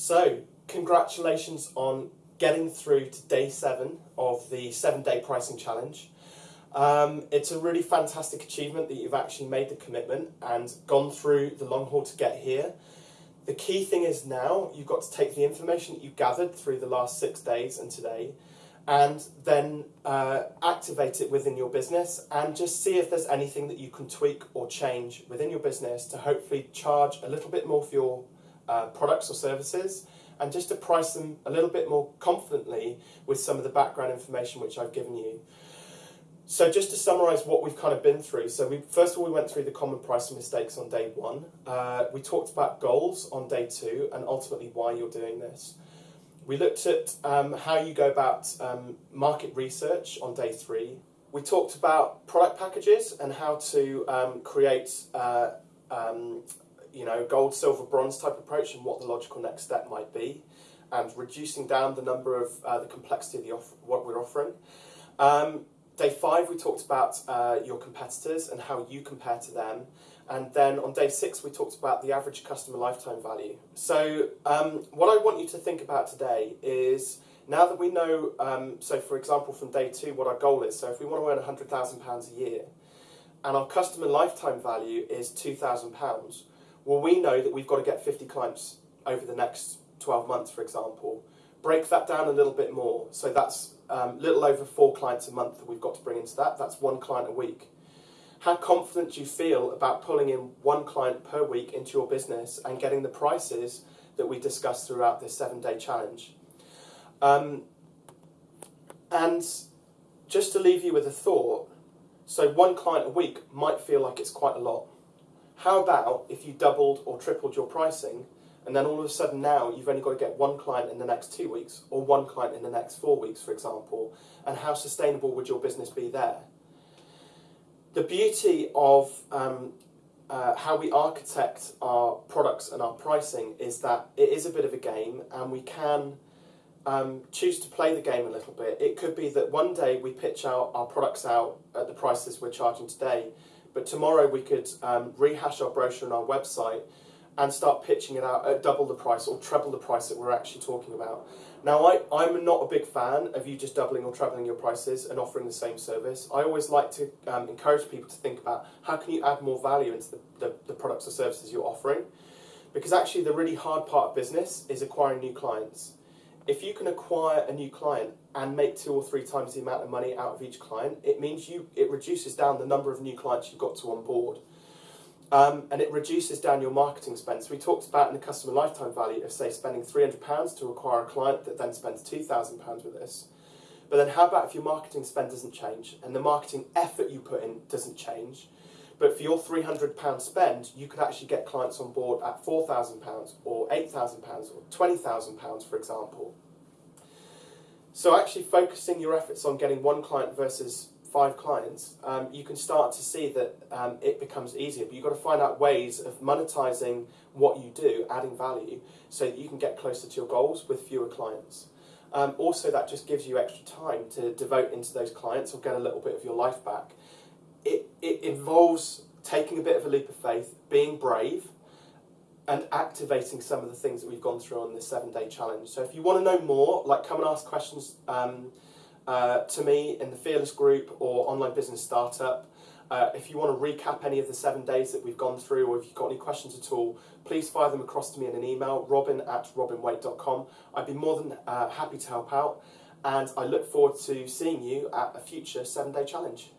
So, congratulations on getting through to day seven of the seven day pricing challenge. Um, it's a really fantastic achievement that you've actually made the commitment and gone through the long haul to get here. The key thing is now you've got to take the information that you gathered through the last six days and today and then uh, activate it within your business and just see if there's anything that you can tweak or change within your business to hopefully charge a little bit more for your uh, products or services and just to price them a little bit more confidently with some of the background information which I've given you. So just to summarise what we've kind of been through, so we first of all we went through the common pricing mistakes on day one. Uh, we talked about goals on day two and ultimately why you're doing this. We looked at um, how you go about um, market research on day three. We talked about product packages and how to um, create uh, um, you know, gold, silver, bronze type approach and what the logical next step might be and reducing down the number of uh, the complexity of the off what we're offering. Um, day five, we talked about uh, your competitors and how you compare to them and then on day six, we talked about the average customer lifetime value. So um, what I want you to think about today is now that we know, um, so for example, from day two, what our goal is. So if we want to earn £100,000 a year and our customer lifetime value is £2,000, well, we know that we've got to get 50 clients over the next 12 months, for example. Break that down a little bit more. So that's a um, little over four clients a month that we've got to bring into that. That's one client a week how confident do you feel about pulling in one client per week into your business and getting the prices that we discussed throughout this seven day challenge? Um, and just to leave you with a thought, so one client a week might feel like it's quite a lot. How about if you doubled or tripled your pricing and then all of a sudden now you've only got to get one client in the next two weeks or one client in the next four weeks, for example, and how sustainable would your business be there? the beauty of um, uh, how we architect our products and our pricing is that it is a bit of a game and we can um, choose to play the game a little bit. It could be that one day we pitch out our products out at the prices we're charging today, but tomorrow we could um, rehash our brochure on our website and start pitching it out at double the price or treble the price that we're actually talking about. Now, I, I'm not a big fan of you just doubling or trebling your prices and offering the same service. I always like to um, encourage people to think about how can you add more value into the, the, the products or services you're offering. Because actually the really hard part of business is acquiring new clients. If you can acquire a new client and make two or three times the amount of money out of each client, it means you it reduces down the number of new clients you've got to onboard. Um, and it reduces down your marketing spend. So we talked about in the customer lifetime value of say spending £300 to acquire a client that then spends £2,000 with us. But then how about if your marketing spend doesn't change and the marketing effort you put in doesn't change? But for your £300 spend, you could actually get clients on board at £4,000 or £8,000 or £20,000 for example. So actually focusing your efforts on getting one client versus five clients, um, you can start to see that um, it becomes easier. But you've got to find out ways of monetizing what you do, adding value, so that you can get closer to your goals with fewer clients. Um, also, that just gives you extra time to devote into those clients or get a little bit of your life back. It, it involves taking a bit of a leap of faith, being brave, and activating some of the things that we've gone through on this seven day challenge. So if you want to know more, like come and ask questions um, uh, to me in the Fearless Group or Online Business Startup. Uh, if you want to recap any of the seven days that we've gone through or if you've got any questions at all, please fire them across to me in an email, robin at robinwaite.com. I'd be more than uh, happy to help out and I look forward to seeing you at a future seven day challenge.